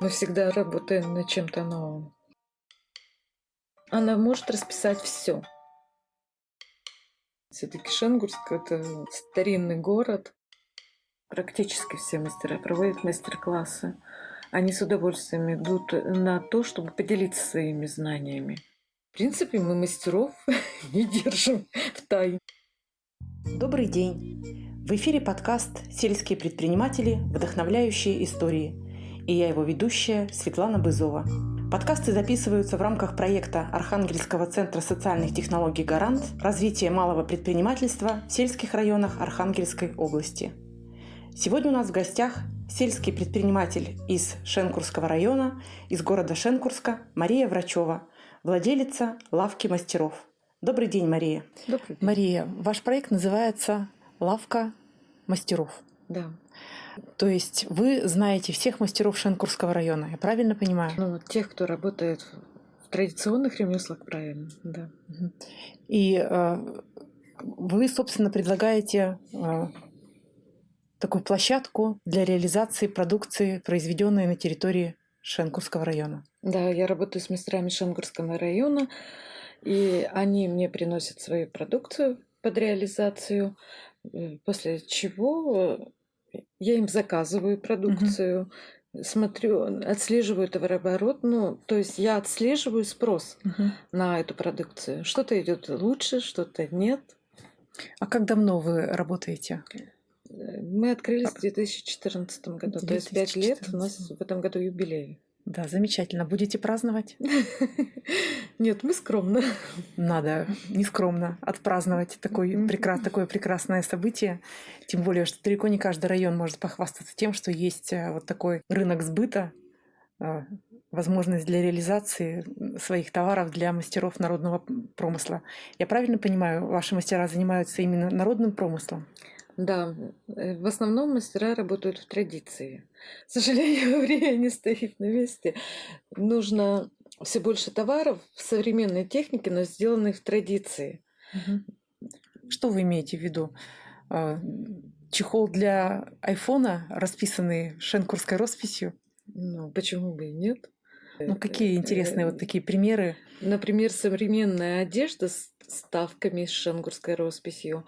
Мы всегда работаем над чем-то новым. Она может расписать все. Все-таки Шенгурск – это старинный город. Практически все мастера проводят мастер-классы. Они с удовольствием идут на то, чтобы поделиться своими знаниями. В принципе, мы мастеров не держим в тайне. Добрый день! В эфире подкаст «Сельские предприниматели. Вдохновляющие истории» и я его ведущая Светлана Бызова. Подкасты записываются в рамках проекта Архангельского центра социальных технологий «Гарант. Развитие малого предпринимательства в сельских районах Архангельской области». Сегодня у нас в гостях сельский предприниматель из Шенкурского района, из города Шенкурска Мария Врачева, владелица лавки мастеров. Добрый день, Мария. Добрый день. Мария, ваш проект называется «Лавка мастеров». Да. То есть вы знаете всех мастеров Шенкурского района, я правильно понимаю? Ну, тех, кто работает в традиционных ремеслах, правильно, да. И э, вы, собственно, предлагаете э, такую площадку для реализации продукции, произведенной на территории Шенкурского района. Да, я работаю с мастерами Шенгурского района, и они мне приносят свою продукцию под реализацию, э, после чего я им заказываю продукцию, угу. смотрю, отслеживаю товарооборот. Ну, то есть я отслеживаю спрос угу. на эту продукцию. Что-то идет лучше, что-то нет. А как давно вы работаете? Мы открылись в 2014 году, 2014. то есть пять лет у нас в этом году юбилей. Да, замечательно. Будете праздновать? Нет, мы скромно. Надо не скромно отпраздновать такой, прекрас, такое прекрасное событие. Тем более, что далеко не каждый район может похвастаться тем, что есть э, вот такой рынок сбыта, э, возможность для реализации своих товаров для мастеров народного промысла. Я правильно понимаю, ваши мастера занимаются именно народным промыслом? Да, э, в основном мастера работают в традиции. К сожалению, время не стоит на месте. Нужно все больше товаров в современной технике, но сделанных в традиции. Что вы имеете в виду? А, чехол для айфона, расписанный шенкурской росписью? Ну, почему бы и нет? Ну, какие интересные вот такие примеры? Например, современная одежда с ставками с шенгурской росписью.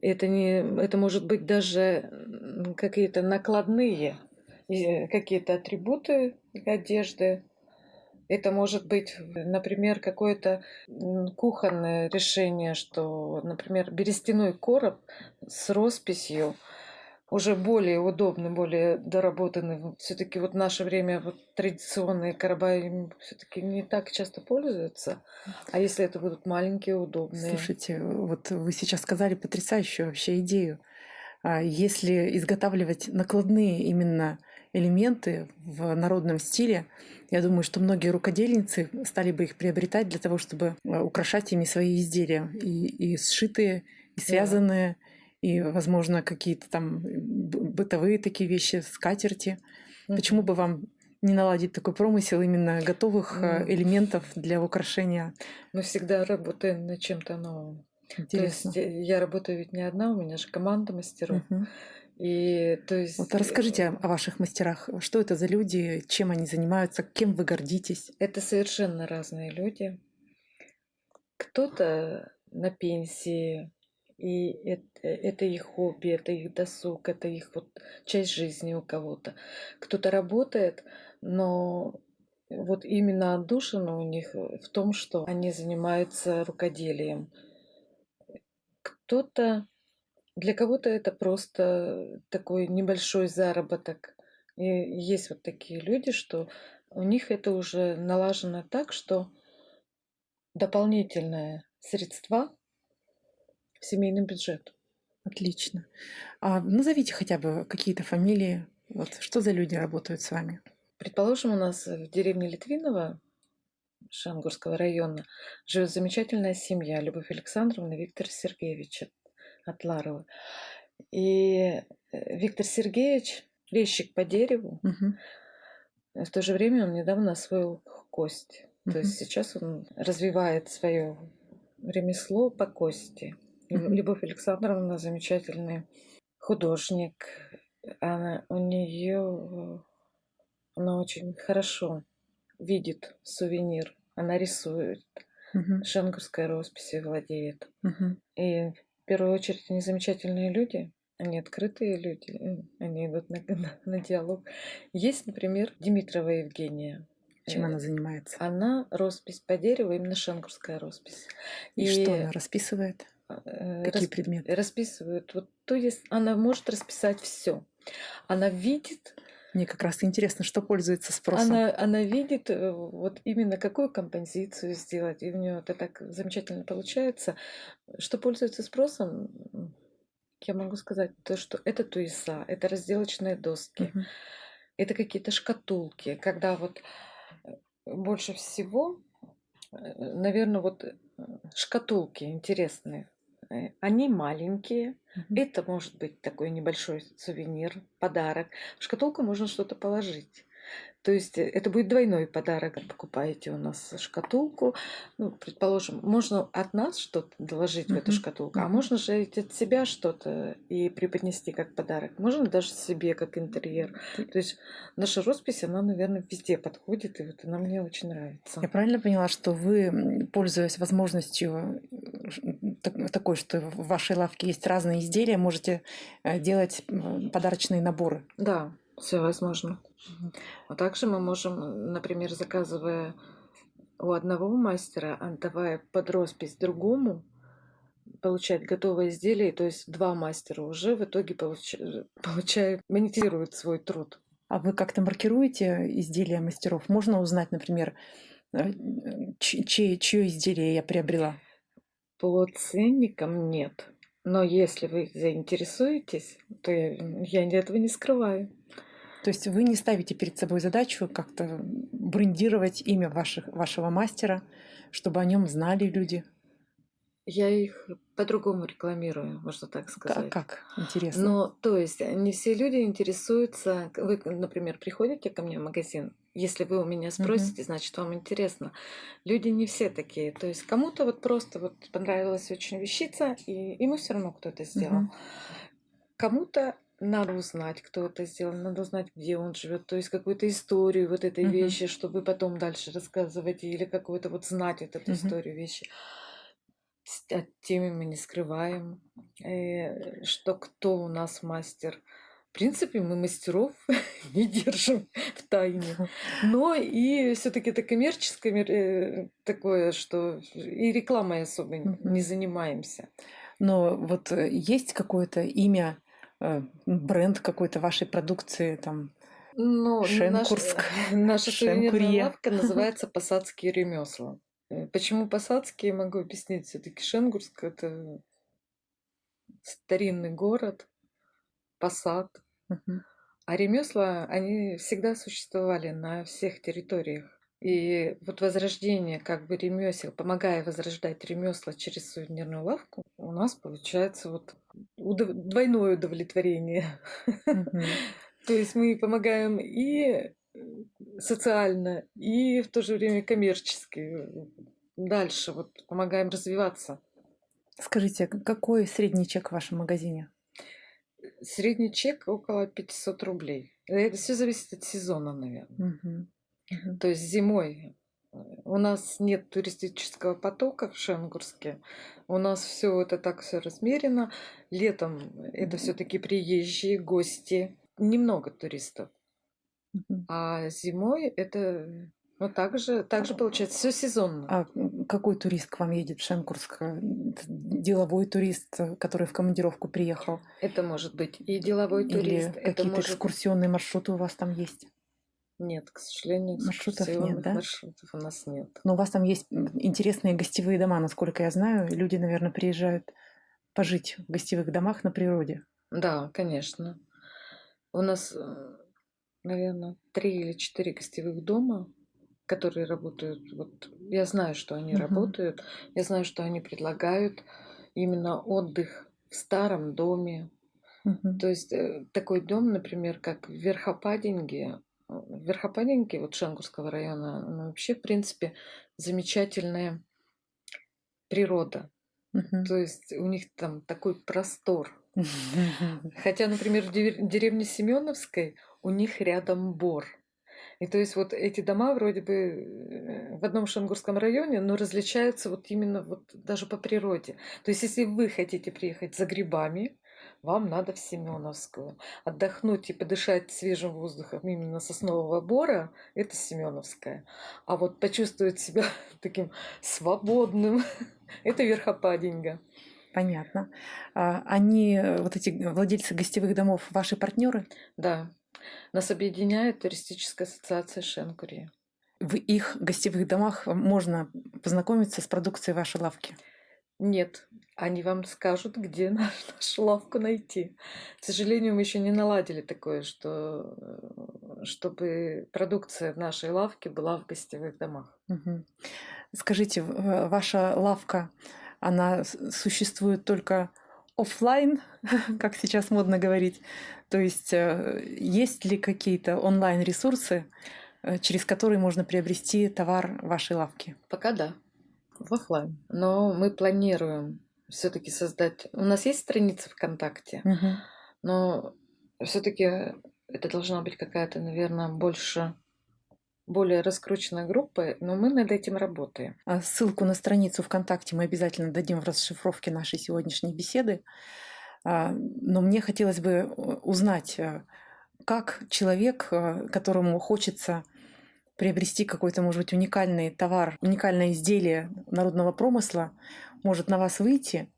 Это, не, это может быть даже какие-то накладные, какие-то атрибуты одежды. Это может быть, например, какое-то кухонное решение, что, например, берестяной короб с росписью – уже более удобны, более доработаны. Все-таки вот в наше время вот традиционные короба все-таки не так часто пользуются. А если это будут маленькие, удобные? Слушайте, вот вы сейчас сказали потрясающую вообще идею. А если изготавливать накладные именно элементы в народном стиле, я думаю, что многие рукодельницы стали бы их приобретать для того, чтобы а, украшать ими свои изделия. И, и сшитые, и связанные. Да и, возможно, какие-то там бытовые такие вещи, скатерти. Mm-hmm. Почему бы вам не наладить такой промысел именно готовых mm. элементов для украшения? Мы всегда работаем над чем-то новым. Интересно. То есть э, я работаю ведь не одна, у меня же команда мастеров. Uh-huh. И то есть... Вот расскажите о ваших мастерах. Что это за люди, чем они занимаются, кем вы гордитесь? Это совершенно разные люди. Кто-то на пенсии, и это, это их хобби, это их досуг, это их вот часть жизни у кого-то. Кто-то работает, но вот именно отдушина у них в том, что они занимаются рукоделием. Кто-то, для кого-то это просто такой небольшой заработок. И есть вот такие люди, что у них это уже налажено так, что дополнительное средства семейный бюджет. Отлично. А назовите хотя бы какие-то фамилии. Вот что за люди работают с вами? Предположим, у нас в деревне Литвинова Шангурского района живет замечательная семья Любовь Александровна и Виктор Сергеевич от Ларова. И э, Виктор Сергеевич резчик по дереву. Угу. В то же время он недавно освоил кость. Угу. То есть сейчас он развивает свое ремесло по кости. Любовь Александровна замечательный художник. Она, у нее она очень хорошо видит сувенир, она рисует, Мгм. шенгурской росписью владеет. Мгм. И в первую очередь они замечательные люди, они открытые люди, м, они идут на, на- на диалог. Есть, например, Димитрова Евгения. Чем Э, она занимается? Она роспись по дереву, именно шенгурская роспись. И что она расписывает? Э, Какие расп- предметы? расписывает? Вот то есть она может расписать все. Она видит, Мне как раз интересно, что пользуется спросом. она, она видит э, вот именно какую композицию сделать, и у нее это так замечательно получается. Что пользуется спросом, я могу сказать, то, что это туиса, это разделочные доски, Мгм. это какие-то шкатулки, когда вот э, больше всего, наверное, вот шкатулки интересные. Э, Они маленькие, Мгм. это может быть такой небольшой сувенир, подарок. В шкатулку можно что-то положить. То есть э, это будет двойной подарок. Покупаете у нас шкатулку, ну, предположим, можно от нас что-то доложить в эту шкатулку, а Мгм. можно же от себя что-то и преподнести как подарок. Можно даже себе как интерьер. То есть наша роспись, она, наверное, везде подходит, и вот она мне очень нравится. Я правильно поняла, что вы, пользуясь возможностью такой, что в вашей лавке есть разные изделия, можете э, делать подарочные наборы? Да, все возможно. А также мы можем, например, заказывая у одного мастера, отдавая под роспись другому, получать готовое изделие, то есть два мастера уже в итоге получа- получают, монетизируют свой труд. А вы как-то маркируете изделия мастеров? Можно узнать, например, э, чье, чье изделие я приобрела? По ценникам нет. Но если вы заинтересуетесь, то я, я этого не скрываю. То есть вы не ставите перед собой задачу как-то брендировать имя ваших, вашего мастера, чтобы о нем знали люди? Я их по-другому рекламирую, можно так сказать. как? Интересно. Но, то есть, не все люди интересуются. Вы, например, приходите ко мне в магазин, если вы у меня спросите, значит, вам интересно. Люди не все такие. То есть, кому-то вот просто вот понравилась очень вещица, и ему все равно кто это сделал. Мгм. Кому-то надо узнать, кто это сделал, надо узнать, где он живет, то есть какую-то историю вот этой Мгм. вещи, чтобы потом дальше рассказывать, или какую-то вот знать вот эту Мгм. историю вещи. С- От темы мы не скрываем, э, что кто у нас мастер. В принципе, мы мастеров не держим в тайне. Но и все-таки это коммерческое мер- э, такое, что и рекламой особо не Мгм. занимаемся. Но вот э, есть какое-то имя, бренд какой-то вашей продукции, там, Ну, наш- Шенкурск, наша сувенирная лавка называется «Посадские ремесла». Э, Почему посадские, могу объяснить. Все-таки Шенгурск – это старинный город, посад. А ремесла, они всегда существовали на всех территориях. И вот возрождение как бы ремесел, помогая возрождать ремесла через сувенирную лавку, у нас получается вот удов- двойное удовлетворение. То есть мы помогаем и э, социально, и в то же время коммерчески. Дальше вот помогаем развиваться. Скажите, к- какой средний чек в вашем магазине? Средний чек около 500 рублей. Это все зависит от сезона, наверное. Мгм. То есть зимой э, у нас нет туристического потока в Шенгурске. У нас все это так все размерено. Летом это все-таки приезжие гости. Немного туристов. А зимой это ну, также, также получается все сезонно. А какой турист к вам едет в Шенкурск? Э, Деловой турист, э, который в командировку приехал? Это может быть и деловой Или турист, это какие-то может... экскурсионные маршруты у вас там есть? Нет, к сожалению, Маршрутов нет, да? маршрутов у нас нет. Но у вас там есть интересные гостевые дома, насколько я знаю. Люди, наверное, приезжают пожить в гостевых домах на природе. Да, конечно. У нас, наверное, три или четыре гостевых дома, которые работают. Вот я знаю, что они Мгм. работают. Я знаю, что они предлагают именно отдых в старом доме. Мгм. То есть э, такой дом, например, как в Верхопадинге. В Верхопадинге, вот Шангурского района, ну, вообще, в принципе, замечательная природа. Мгм. То есть у них там такой простор. Хотя, например, в дерев- деревне Семеновской у них рядом бор. И то есть вот эти дома вроде бы э, в одном Шангурском районе, но различаются вот именно вот даже по природе. То есть если вы хотите приехать за грибами, вам надо в Семеновскую. Отдохнуть и подышать свежим воздухом именно соснового бора – это Семеновская. А вот почувствовать себя таким свободным – это Верхопаденьга. Понятно. А они, э, вот эти владельцы гостевых домов, ваши партнеры? Да. Нас объединяет туристическая ассоциация Шенкури. В их гостевых домах можно познакомиться с продукцией вашей лавки? Нет, они вам скажут, где наш, нашу лавку найти. К сожалению, мы еще не наладили такое, что э, чтобы продукция в нашей лавке была в гостевых домах. Угу. Скажите, ваша лавка, она существует только офлайн, как сейчас модно говорить. То есть э, есть ли какие-то онлайн-ресурсы, э, через которые можно приобрести товар вашей лавки? Пока да, в офлайн. Но мы планируем все-таки создать. У нас есть страница ВКонтакте, угу. но все-таки это должна быть какая-то, наверное, больше более раскрученная группа, но мы над этим работаем. А ссылку на страницу ВКонтакте мы обязательно дадим в расшифровке нашей сегодняшней беседы. А, но мне хотелось бы э, узнать, э, как человек, э, которому хочется приобрести какой-то, может быть, уникальный товар, уникальное изделие народного промысла, может на вас выйти,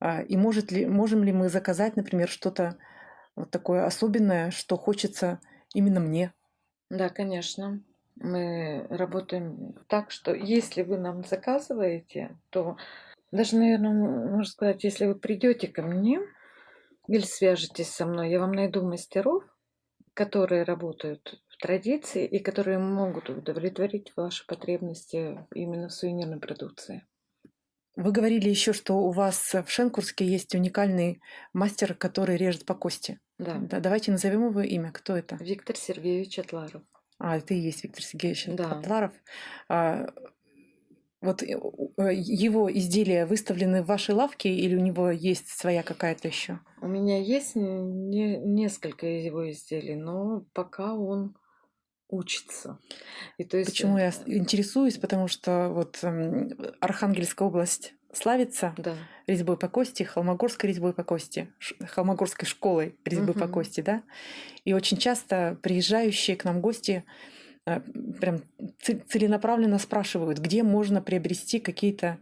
а, и может ли, можем ли мы заказать, например, что-то вот такое особенное, что хочется именно мне? Да, конечно мы работаем так, что если вы нам заказываете, то даже, наверное, можно сказать, если вы придете ко мне или свяжетесь со мной, я вам найду мастеров, которые работают традиции и которые могут удовлетворить ваши потребности именно в сувенирной продукции. Вы говорили еще, что у вас в Шенкурске есть уникальный мастер, который режет по кости. Да. да давайте назовем его имя. Кто это? Виктор Сергеевич Атларов. А, это и есть Виктор Сергеевич Да. Котларов. А, вот э, э, его изделия выставлены в вашей лавке или у него есть своя какая-то еще? У меня есть не, несколько его изделий, но пока он учится. И то есть... Почему я э, интересуюсь? Потому что вот эм, Архангельская область славится да. резьбой по кости, холмогорской резьбой по кости, холмогорской школой резьбы угу. по кости, да. И очень часто приезжающие к нам гости э, прям целенаправленно спрашивают, где можно приобрести какие-то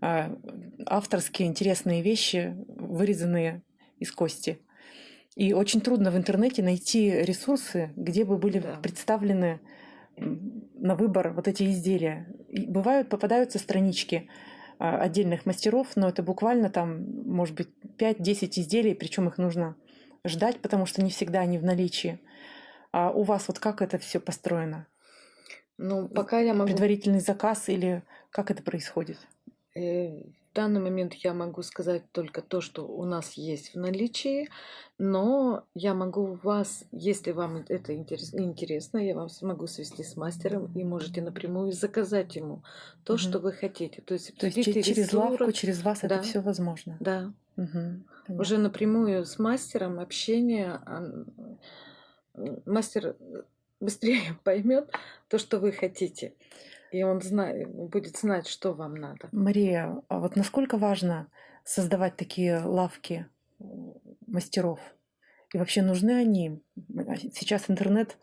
э, авторские интересные вещи, вырезанные из кости. И очень трудно в интернете найти ресурсы, где бы были да. представлены на выбор вот эти изделия. И бывают, попадаются странички а, отдельных мастеров, но это буквально там, может быть, 5-10 изделий, причем их нужно ждать, потому что не всегда они в наличии. А у вас вот как это все построено? Ну, пока я могу... Предварительный заказ или как это происходит? Данный момент я могу сказать только то, что у нас есть в наличии, но я могу вас, если вам это интересно, я вам смогу свести с мастером и можете напрямую заказать ему то, угу. что вы хотите. То есть, То есть через лавку, через вас да. это все возможно. Да. Угу. Уже напрямую с мастером общение, мастер быстрее поймет то, что вы хотите и он знает, будет знать, что вам надо. Мария, а вот насколько важно создавать такие лавки мастеров? И вообще нужны они? Сейчас интернет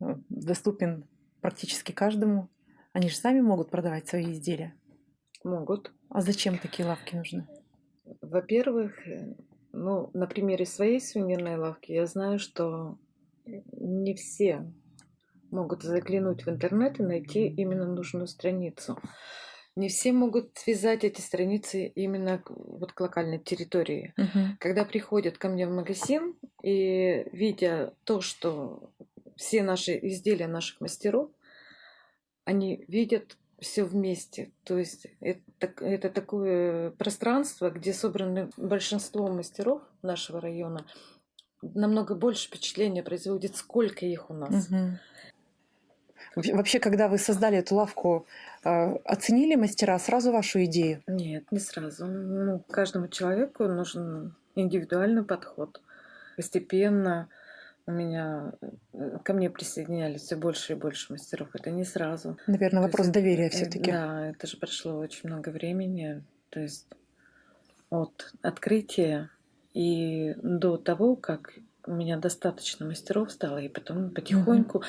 э, доступен практически каждому. Они же сами могут продавать свои изделия. Могут. А зачем такие лавки нужны? Во-первых, э, ну, на примере своей сувенирной лавки я знаю, что не все могут заглянуть в интернет и найти именно нужную страницу. Не все могут связать эти страницы именно вот к локальной территории. Uh-huh. Когда приходят ко мне в магазин и видя то, что все наши изделия наших мастеров, они видят все вместе. То есть это, это такое пространство, где собраны большинство мастеров нашего района. Намного больше впечатления производит, сколько их у нас. Угу. Вообще, когда вы создали эту лавку, а, оценили мастера сразу вашу идею? Нет, не сразу. Ну, каждому человеку нужен индивидуальный подход. Постепенно у меня э, ко мне присоединялись все больше и больше мастеров. Это не сразу. Наверное, То вопрос есть, доверия э, все-таки. Да, это же прошло очень много времени. То есть от открытия и до того, как у меня достаточно мастеров стало, и потом потихоньку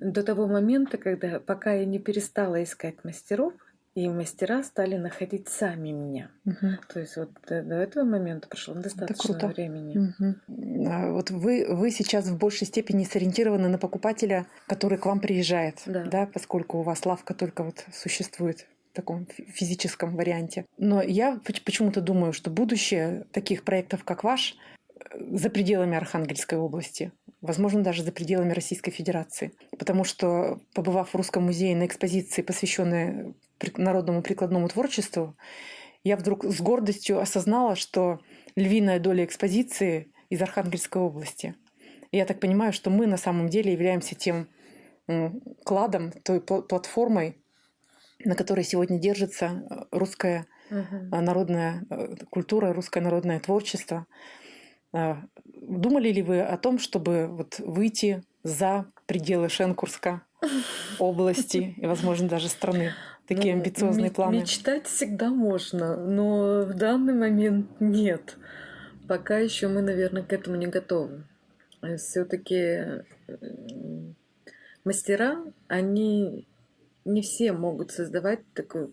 до того момента, когда пока я не перестала искать мастеров, и мастера стали находить сами меня. Мгм. То есть вот до, до этого момента прошло достаточно круто. времени. Мгм. А Вот вы, вы сейчас в большей степени сориентированы на покупателя, который к вам приезжает, Да. поскольку у вас лавка только вот существует в таком фи- физическом варианте. Но я поч- почему-то думаю, что будущее таких проектов, как ваш, э, за пределами Архангельской области, возможно, даже за пределами Российской Федерации. Потому что, побывав в Русском музее на экспозиции, посвященной народному прикладному творчеству, я вдруг с гордостью осознала, что львиная доля экспозиции из Архангельской области. И я так понимаю, что мы на самом деле являемся тем кладом, той пла- платформой, на которой сегодня держится э, русская а, народная э, культура, русское народное творчество. Думали ли вы о том, чтобы вот выйти за пределы Шенкурска, области и, возможно, даже страны? Такие Ну, амбициозные планы. Мечтать всегда можно, но в данный момент нет. Пока еще мы, наверное, к этому не готовы. Все-таки мастера, они не все могут создавать такой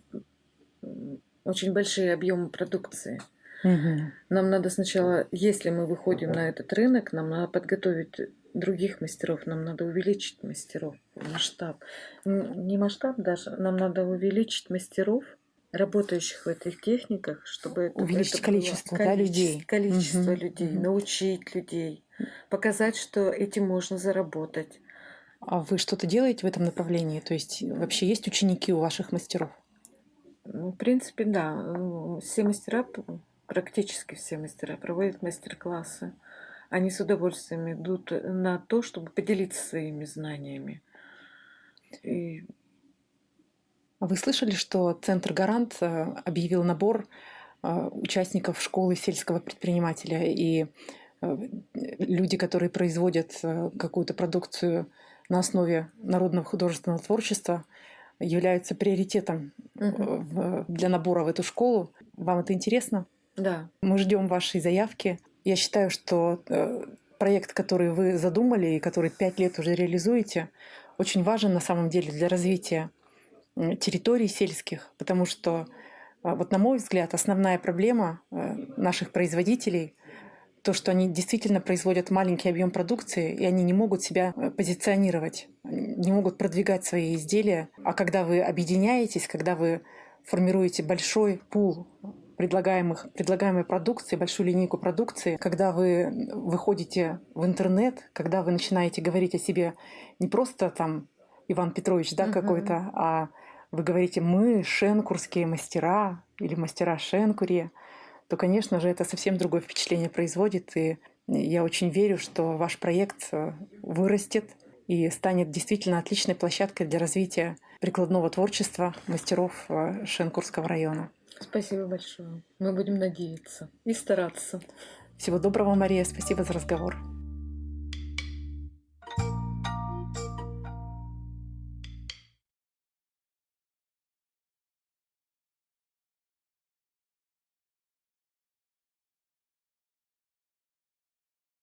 очень большие объемы продукции. Мгм. Нам надо сначала, если мы выходим на этот рынок, нам надо подготовить других мастеров, нам надо увеличить мастеров, масштаб. Не масштаб даже, нам надо увеличить мастеров, работающих в этих техниках, чтобы это, Увеличить это было количество, да, людей. количество Мгм, людей, мгм. научить людей, показать, что этим можно заработать. А вы что-то делаете в этом направлении? То есть вообще есть ученики у ваших мастеров? Ну, В принципе, да. Все мастера, практически все мастера проводят мастер-классы. Они с удовольствием идут на то, чтобы поделиться своими знаниями. И А Вы слышали, что Центр Гарант э, объявил набор э, участников школы сельского предпринимателя и э, люди, которые производят какую-то продукцию на основе народного художественного творчества, являются приоритетом в- для набора в эту школу. Вам это интересно? Да, Мы ждем вашей заявки. Я считаю, что э, проект, который вы задумали и который пять лет уже реализуете, очень важен на самом деле для развития территорий сельских, потому что, а, вот на мой взгляд, основная проблема э, наших производителей то, что они действительно производят маленький объем продукции, и они не могут себя э, позиционировать, не могут продвигать свои изделия. А когда вы объединяетесь, когда вы формируете большой пул предлагаемых, предлагаемой продукции, большую линейку продукции, когда вы выходите в интернет, когда вы начинаете говорить о себе не просто там Иван Петрович, да, Мгм. какой-то, а вы говорите «мы шенкурские мастера» или «мастера Шенкури», то, конечно же, это совсем другое впечатление производит. И я очень верю, что ваш проект э, вырастет и станет действительно отличной площадкой для развития прикладного творчества мастеров э, Шенкурского района. Спасибо большое. Мы будем надеяться и стараться. Всего доброго, Мария. Спасибо за разговор.